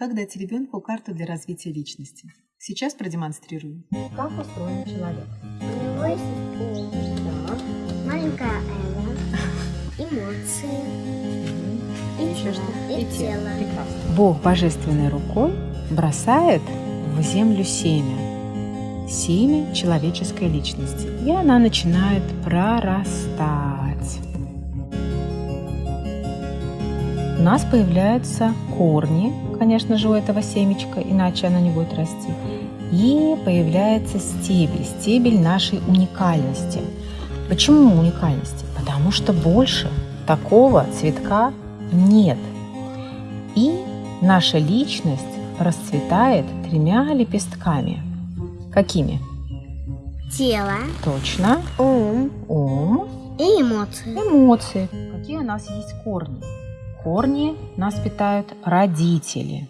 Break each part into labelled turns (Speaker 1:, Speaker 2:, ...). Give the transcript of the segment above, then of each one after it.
Speaker 1: Как дать ребенку карту для развития личности? Сейчас продемонстрирую.
Speaker 2: Как устроен человек?
Speaker 3: У него есть ум,
Speaker 2: Так.
Speaker 3: маленькое эго, эмоции и
Speaker 2: Еще
Speaker 3: тело.
Speaker 2: что?
Speaker 3: И тело.
Speaker 2: Прекрасно.
Speaker 4: Бог божественной рукой бросает в землю семя. Семя человеческой личности. И она начинает прорастать. У нас появляются корни, конечно же, у этого семечка, иначе оно не будет расти. И появляется стебель, стебель нашей уникальности. Почему уникальности? Потому что больше такого цветка нет. И наша личность расцветает тремя лепестками. Какими?
Speaker 3: Тело,
Speaker 4: Точно.
Speaker 3: ум
Speaker 4: Ум,
Speaker 3: и эмоции.
Speaker 4: эмоции. Какие у нас есть корни? Корни нас питают родители.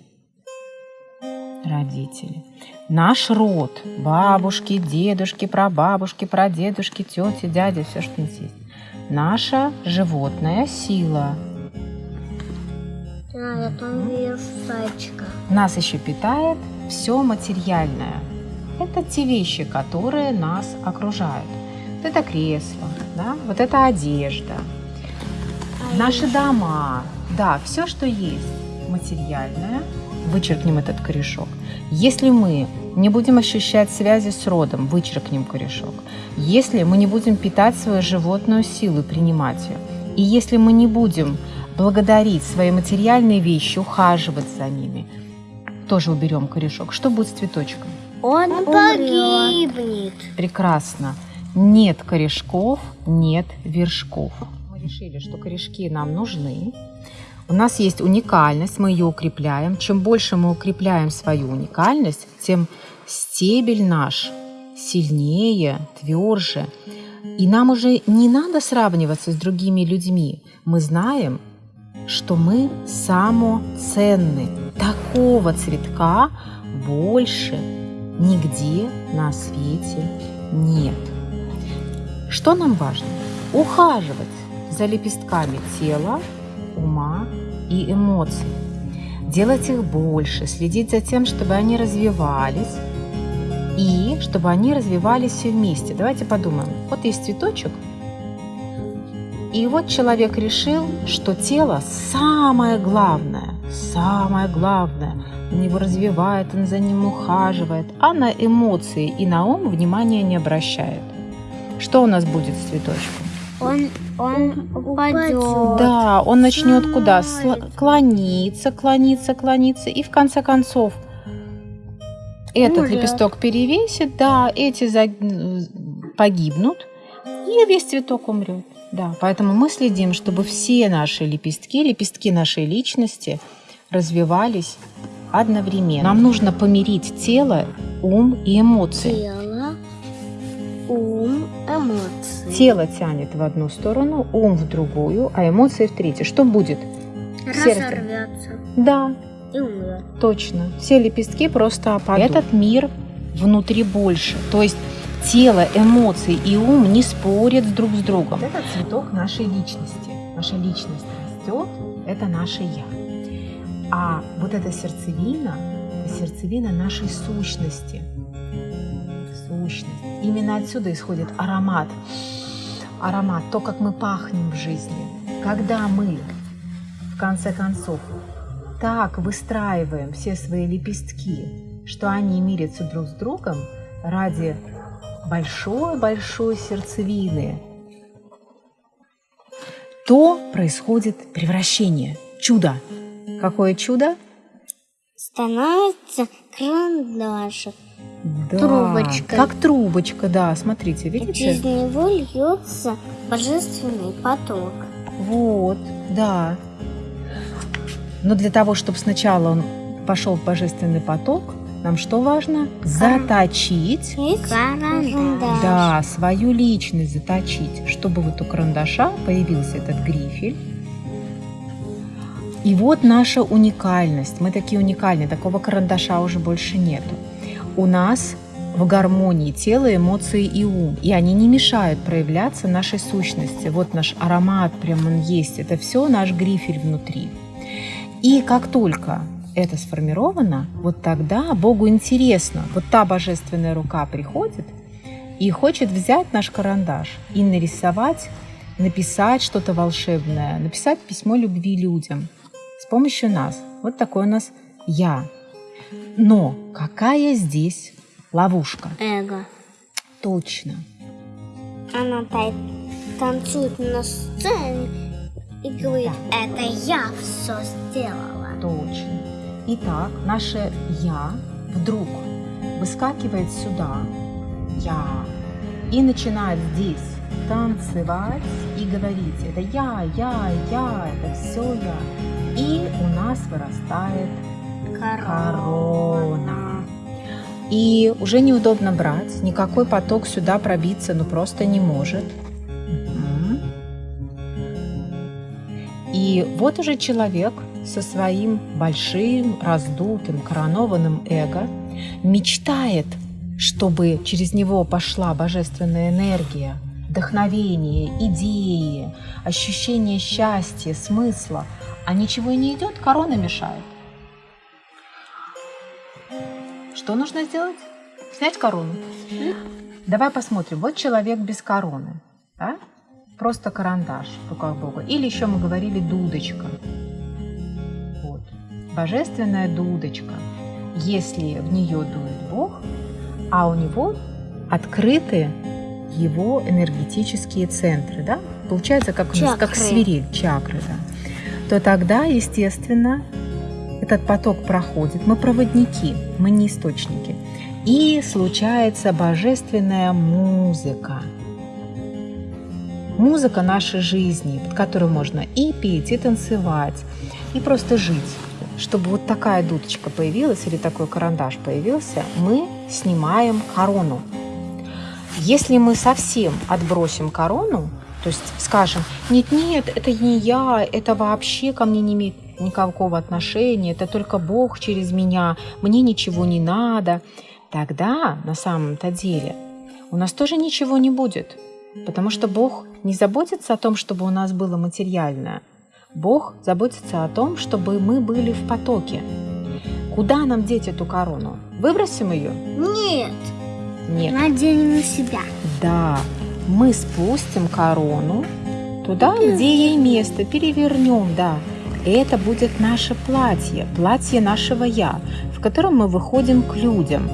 Speaker 4: Родители. Наш род. Бабушки, дедушки, прабабушки, прадедушки, тети, дяди, все, что у нас есть. Наша животная сила.
Speaker 3: А, зайчика.
Speaker 4: Нас еще питает все материальное. Это те вещи, которые нас окружают. Вот это кресло, да? вот это одежда,
Speaker 3: А
Speaker 4: наши дома. Да, все, что есть материальное, вычеркнем этот корешок. Если мы не будем ощущать связи с родом, вычеркнем корешок. Если мы не будем питать свою животную силу и принимать ее. И если мы не будем благодарить свои материальные вещи, ухаживать за ними, тоже уберем корешок. Что будет с цветочком?
Speaker 3: Он,
Speaker 2: Он
Speaker 3: погибнет.
Speaker 4: Прекрасно. Нет корешков, нет вершков. Решили, что корешки нам нужны. У нас есть уникальность, мы ее укрепляем. Чем больше мы укрепляем свою уникальность, тем стебель наш сильнее, тверже. И нам уже не надо сравниваться с другими людьми. Мы знаем, что мы самоценны. Такого цветка больше нигде на свете нет. Что нам важно? Ухаживать за лепестками тела, ума и эмоций. Делать их больше, следить за тем, чтобы они развивались и чтобы они развивались все вместе. Давайте подумаем. Вот есть цветочек, и вот человек решил, что тело самое главное, самое главное. Он его развивает, он за ним ухаживает, а на эмоции и на ум внимания не обращает. Что у нас будет с цветочком?
Speaker 3: Он, он упадет.
Speaker 4: Да, он начнет куда?
Speaker 3: Сломает.
Speaker 4: Сло- Клониться, клониться, клониться. И в конце концов этот
Speaker 3: Умрет.
Speaker 4: лепесток перевесит, да, эти за- погибнут, и весь цветок умрет. Да, поэтому мы следим, чтобы все наши лепестки, лепестки нашей личности развивались одновременно. Нам нужно помирить тело, ум и эмоции.
Speaker 3: Тело, ум, эмоции.
Speaker 4: Тело тянет в одну сторону, ум в другую, а эмоции в третью. Что будет?
Speaker 3: Разорвется
Speaker 4: Да,
Speaker 3: и умрет.
Speaker 4: точно. Все лепестки просто опадут. Этот мир внутри больше. То есть тело, эмоции и ум не спорят друг с другом. Это цветок нашей личности. Наша личность растет, это наше я. А вот эта сердцевина, это сердцевина нашей сущности. Сущность. Именно отсюда исходит аромат. Аромат, то, как мы пахнем в жизни. Когда мы, в конце концов, так выстраиваем все свои лепестки, что они мирятся друг с другом ради большой-большой сердцевины, то происходит превращение, чудо. Какое чудо?
Speaker 3: Становится карандашик.
Speaker 4: Да,
Speaker 3: Трубочкой.
Speaker 4: Как трубочка, да, смотрите, видите?
Speaker 3: через него льется божественный поток.
Speaker 4: Вот, да. Но для того, чтобы сначала он пошел в божественный поток, нам что важно? Заточить
Speaker 3: карандаш.
Speaker 4: Да, свою личность заточить, чтобы вот у карандаша появился этот грифель. И вот наша уникальность. Мы такие уникальные, такого карандаша уже больше нету. У нас в гармонии тело, эмоции и ум. И они не мешают проявляться нашей сущности. Вот наш аромат, прям он есть. Это все наш грифель внутри. И как только это сформировано, вот тогда Богу интересно. Вот та божественная рука приходит и хочет взять наш карандаш и нарисовать, написать что-то волшебное, написать письмо любви людям с помощью нас. Вот такой у нас «я». Но какая здесь ловушка?
Speaker 3: Эго.
Speaker 4: Точно.
Speaker 3: Она та- танцует на сцене и говорит, это я все сделала.
Speaker 4: Точно. Итак, наше «я» вдруг выскакивает сюда, «я», и начинает здесь танцевать и говорить «это я, я, я, это все я». И у нас вырастает корона. И уже неудобно брать, никакой поток сюда пробиться ну просто не может. И вот уже человек со своим большим, раздутым, коронованным эго мечтает, чтобы через него пошла божественная энергия, вдохновение, идеи, ощущение счастья, смысла. А ничего и не идет, корона мешает. Что нужно сделать? Снять корону. Давай посмотрим. Вот человек без короны. Да? Просто карандаш в руках Бога. Или еще мы говорили дудочка. Вот. Божественная дудочка. Если в нее дует Бог, а у него открыты его энергетические центры, да? Получается, как, нас, как
Speaker 3: Чакры.
Speaker 4: свирель, чакры, да. То тогда, естественно, этот поток проходит. Мы проводники, мы не источники. И случается божественная музыка. Музыка нашей жизни, под которую можно и петь, и танцевать, и просто жить. Чтобы вот такая дудочка появилась или такой карандаш появился, мы снимаем корону. Если мы совсем отбросим корону, то есть скажем, нет-нет, это не я, это вообще ко мне не имеет никакого отношения, это только Бог через меня, мне ничего не надо, тогда на самом-то деле у нас тоже ничего не будет, потому что Бог не заботится о том, чтобы у нас было материальное. Бог заботится о том, чтобы мы были в потоке. Куда нам деть эту корону? Выбросим ее?
Speaker 3: Нет,
Speaker 4: Нет.
Speaker 3: надень на себя.
Speaker 4: Да, мы спустим корону туда, где ей место, перевернем, да. Это будет наше платье, платье нашего «я», в котором мы выходим к людям.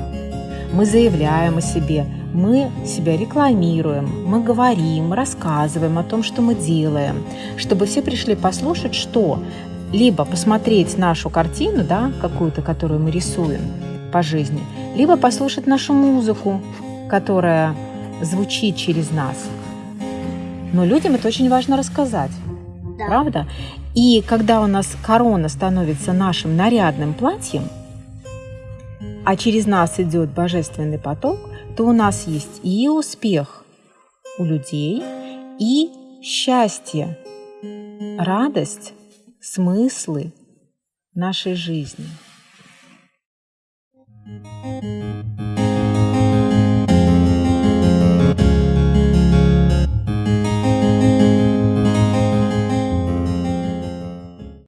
Speaker 4: Мы заявляем о себе, мы себя рекламируем, мы говорим, рассказываем о том, что мы делаем, чтобы все пришли послушать, что либо посмотреть нашу картину, да, какую-то, которую мы рисуем по жизни, либо послушать нашу музыку, которая звучит через нас. Но людям это очень важно рассказать,
Speaker 3: Да.
Speaker 4: правда? И когда у нас корона становится нашим нарядным платьем, а через нас идет божественный поток, то у нас есть и успех у людей, и счастье, радость, смыслы нашей жизни.